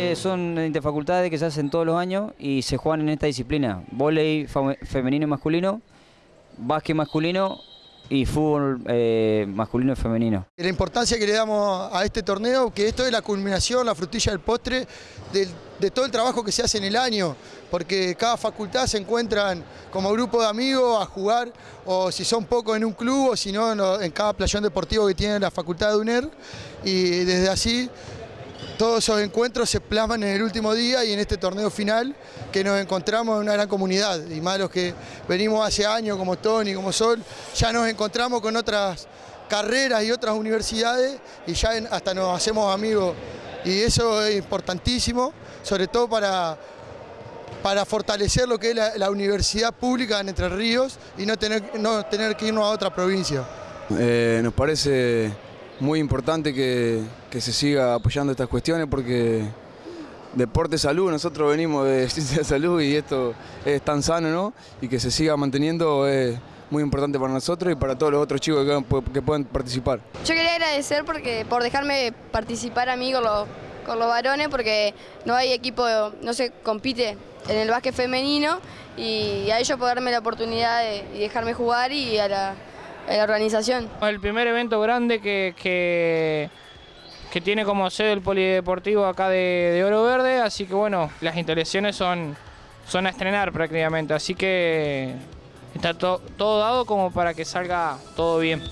Eh, son interfacultades que se hacen todos los años y se juegan en esta disciplina. Volei femenino y masculino, básquet masculino y fútbol eh, masculino y femenino. La importancia que le damos a este torneo, que esto es la culminación, la frutilla del postre de todo el trabajo que se hace en el año, porque cada facultad se encuentran como grupo de amigos a jugar, o si son pocos en un club, o si no en cada playón deportivo que tiene la facultad de UNER, y desde así todos esos encuentros se plasman en el último día y en este torneo final que nos encontramos en una gran comunidad. Y más los que venimos hace años como Tony, como Sol, ya nos encontramos con otras carreras y otras universidades y ya hasta nos hacemos amigos. Y eso es importantísimo, sobre todo para, para fortalecer lo que es la, universidad pública en Entre Ríos y no tener, no tener que irnos a otra provincia. Eh, nos parece muy importante que, se siga apoyando estas cuestiones porque deporte salud, nosotros venimos de ciencia de salud y esto es tan sano, ¿no? Y que se siga manteniendo es muy importante para nosotros y para todos los otros chicos que, que puedan participar. Yo quería agradecer porque por dejarme participar a mí con los, varones porque no hay equipo, no se compite en el básquet femenino y a ellos por darme la oportunidad de, de dejarme jugar y a la la organización. El primer evento grande que, que, tiene como sede el polideportivo acá de, Oro Verde, así que bueno, las instalaciones son, son a estrenar prácticamente, así que está todo dado como para que salga todo bien.